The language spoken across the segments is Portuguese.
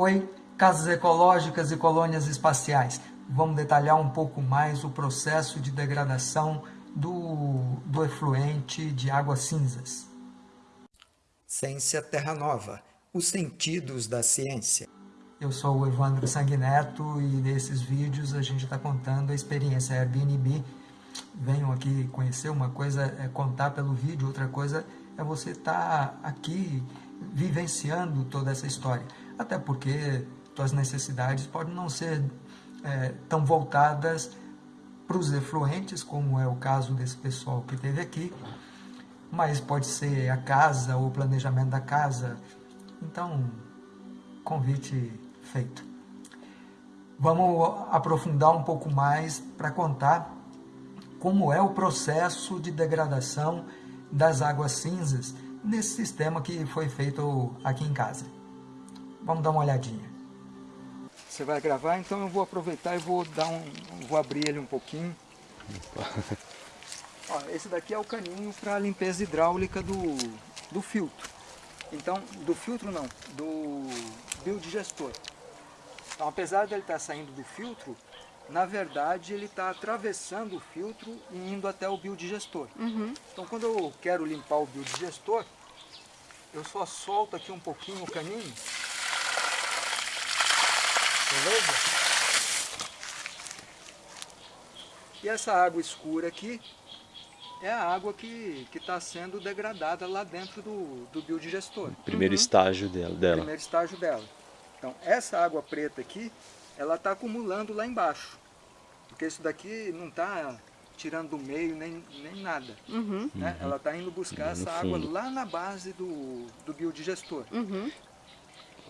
Oi, casas ecológicas e colônias espaciais. Vamos detalhar um pouco mais o processo de degradação do, do efluente de águas cinzas. Ciência Terra Nova, os sentidos da ciência. Eu sou o Evandro Sanguineto e nesses vídeos a gente está contando a experiência Airbnb. Venham aqui conhecer, uma coisa é contar pelo vídeo, outra coisa é você estar tá aqui vivenciando toda essa história. Até porque suas necessidades podem não ser é, tão voltadas para os efluentes, como é o caso desse pessoal que teve aqui, mas pode ser a casa ou o planejamento da casa. Então, convite feito. Vamos aprofundar um pouco mais para contar como é o processo de degradação das águas cinzas nesse sistema que foi feito aqui em casa. Vamos dar uma olhadinha. Você vai gravar, então eu vou aproveitar e vou dar um, vou abrir ele um pouquinho. Ó, esse daqui é o caninho para limpeza hidráulica do, do filtro. Então, do filtro não, do biodigestor. Então, apesar dele estar tá saindo do filtro, na verdade ele está atravessando o filtro e indo até o biodigestor. Uhum. Então, quando eu quero limpar o biodigestor, eu só solto aqui um pouquinho o caninho. Beleza? E essa água escura aqui é a água que está sendo degradada lá dentro do, do biodigestor. Primeiro uhum. estágio dela, dela. Primeiro estágio dela. Então, essa água preta aqui, ela está acumulando lá embaixo. Porque isso daqui não está tirando do meio nem, nem nada. Uhum. Né? Uhum. Ela está indo buscar essa água lá na base do, do biodigestor.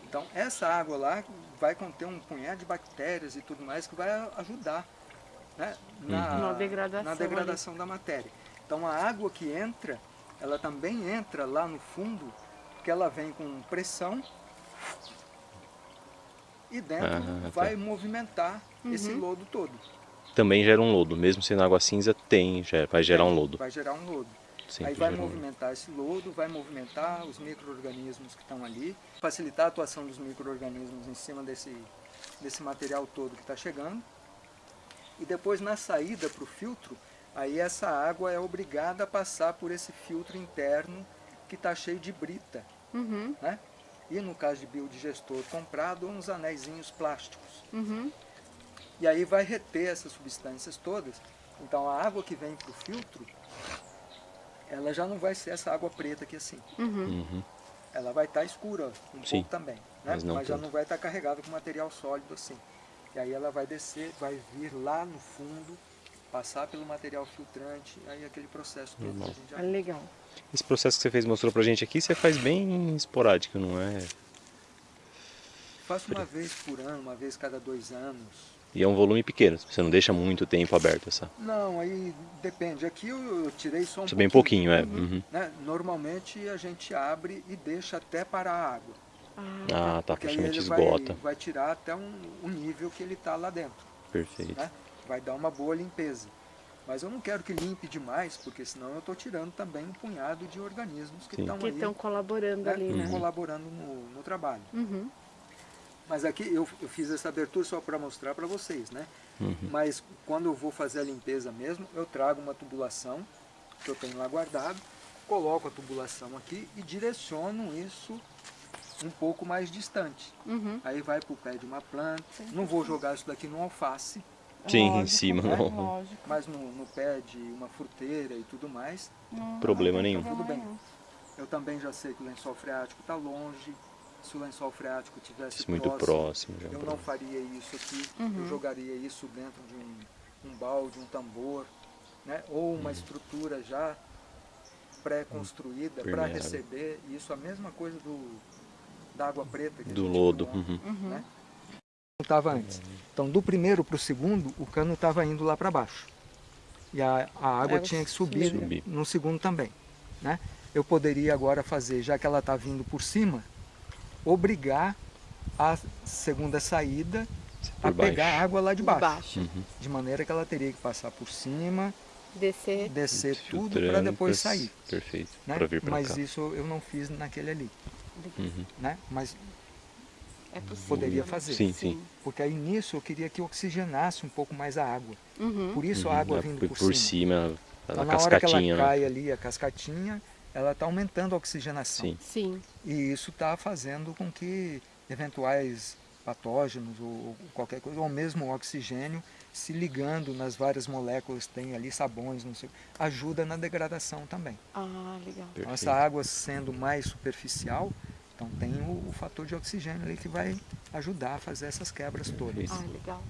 Então essa água lá vai conter um punhado de bactérias e tudo mais que vai ajudar né? na, uhum. na, degradação, na degradação da matéria. Então a água que entra, ela também entra lá no fundo, porque ela vem com pressão e dentro ah, vai tá. movimentar uhum. esse lodo todo também gera um lodo, mesmo sendo água cinza, tem, vai gerar um lodo. Vai gerar um lodo. Sempre Aí vai movimentar esse lodo, vai movimentar os micro-organismos que estão ali, facilitar a atuação dos micro-organismos em cima desse, desse material todo que está chegando. E depois na saída para o filtro, aí essa água é obrigada a passar por esse filtro interno que está cheio de brita. Uhum. Né? E no caso de biodigestor comprado, uns anéisinhos plásticos. Uhum e aí vai reter essas substâncias todas. Então a água que vem para o filtro, ela já não vai ser essa água preta aqui assim. Uhum. Uhum. Ela vai estar tá escura um Sim, pouco também, né? mas, mas já não vai estar tá carregada com material sólido assim. E aí ela vai descer, vai vir lá no fundo, passar pelo material filtrante, aí aquele processo todo que a gente já... É legal. Esse processo que você fez, mostrou pra gente aqui, você faz bem esporádico, não é? Faço uma vez por ano, uma vez cada dois anos. E é um volume pequeno, você não deixa muito tempo aberto essa. Não, aí depende. Aqui eu, tirei só um pouquinho. bem pouquinho, é. Uhum. Né? Normalmente a gente abre e deixa até parar a água. Ah, tá, praticamente esgota. Vai, vai tirar até um, um, nível que ele está lá dentro. Perfeito. Né? Vai dar uma boa limpeza. Mas eu não quero que limpe demais, porque senão eu estou tirando também um punhado de organismos que estão Que estão colaborando né? ali, né? Colaborando no, no trabalho. Uhum. Mas aqui eu, eu fiz essa abertura só para mostrar para vocês, né? Uhum. Mas quando eu vou fazer a limpeza mesmo, eu trago uma tubulação que eu tenho lá guardado, coloco a tubulação aqui e direciono isso um pouco mais distante. Uhum. Aí vai para o pé de uma planta. Não vou jogar isso daqui no alface. Sim, Lógico, em cima. Né? Mas no, no, pé de uma fruteira e tudo mais. Não, problema nenhum. Tudo bem. Eu também já sei que o lençol freático está longe, se o lençol freático tivesse muito próximo, próximo eu não faria isso aqui, uhum. eu jogaria isso dentro de um, um balde, um tambor, né? ou uma uhum. estrutura já pré-construída para receber isso, a mesma coisa do, da água preta. do lodo. Uhum. uhum. Né? estava antes. Então do primeiro para o segundo, o cano estava indo lá para baixo. E a, a água tinha que subir, subir, no segundo também. Né? Eu poderia agora fazer, já que ela está vindo por cima, obrigar a segunda saída a baixo. pegar água lá de baixo. De, baixo. Uhum. de maneira que ela teria que passar por cima, descer, descer tudo para depois sair. Perfeito. Né? Mas cá. isso eu não fiz naquele ali. Uhum. Né? Mas É possível. poderia fazer. Sim, sim. Porque aí nisso eu queria que oxigenasse um pouco mais a água. Uhum. Por isso Uhum, a água é, vindo por, por, por cima. cima, Então, a na hora que ela cascatinha, né? cai ali, a cascatinha, ela está aumentando a oxigenação. Sim. Sim. E isso está fazendo com que eventuais patógenos ou, qualquer coisa, ou mesmo o oxigênio, se ligando nas várias moléculas que tem ali, sabões, não sei, ajuda na degradação também. Ah, legal. Então, essa água sendo mais superficial, então tem o, o fator de oxigênio ali que vai ajudar a fazer essas quebras todas. Ah, legal.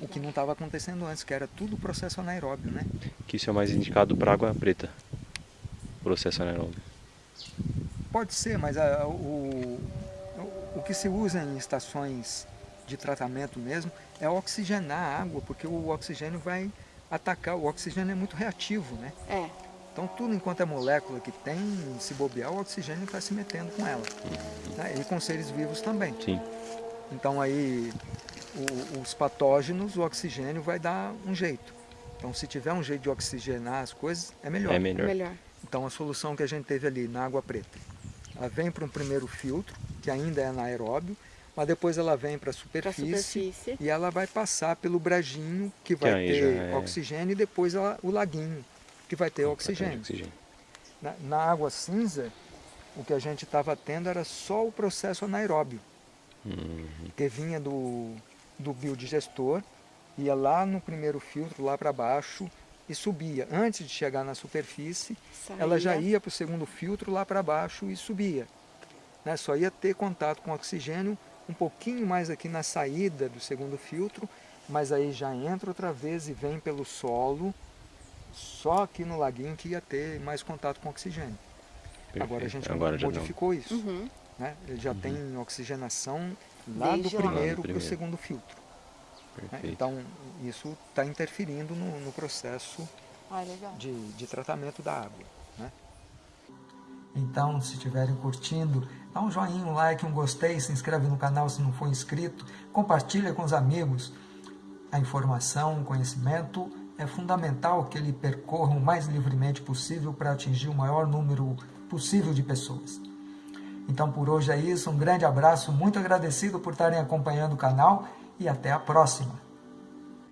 O que não estava acontecendo antes, que era tudo processo anaeróbio, né? Que isso é mais indicado para água preta. Processo anaeróbio. Pode ser, mas a- o, o que se usa em estações de tratamento mesmo é oxigenar a água, porque o oxigênio vai atacar, o oxigênio é muito reativo, né? É. Então tudo enquanto é molécula que tem, se bobear, o oxigênio está se metendo com ela. né? E com seres vivos também. Sim. Então aí o- os patógenos, o oxigênio vai dar um jeito. Então se tiver um jeito de oxigenar as coisas, é melhor. É melhor. Melhor. Então a solução que a gente teve ali na água preta, ela vem para um primeiro filtro, que ainda é anaeróbio, mas depois ela vem para a superfície, superfície. e ela vai passar pelo brajinho, que vai aí ter é- oxigênio, e depois ela- o laguinho, que vai ter oxigênio. oxigênio. Na, na água cinza, o que a gente estava tendo era só o processo anaeróbio, Uhum. que vinha do, do biodigestor, ia lá no primeiro filtro, lá para baixo, e subia. Antes de chegar na superfície, ela já Saía. ia para o segundo filtro lá para baixo e subia. Né? Só ia ter contato com oxigênio um pouquinho mais aqui na saída do segundo filtro, mas aí já entra outra vez e vem pelo solo, só aqui no laguinho que ia ter mais contato com oxigênio. Agora a Perfeito. gente Agora não. modificou isso. Uhum. Né? Ele já tem oxigenação lá Desde do primeiro Lá do para o segundo filtro. Né? Perfeito. Então isso está interferindo no, no processo Ah, legal. de, de tratamento da água. Né? Então, se estiverem curtindo, dá um joinha, um like, um gostei, se inscreve no canal se não for inscrito, compartilha com os amigos. A informação, o conhecimento é fundamental que ele percorra o mais livremente possível para atingir o maior número possível de pessoas. Então, por hoje é isso. Um grande abraço, muito agradecido por estarem acompanhando o canal e até a próxima.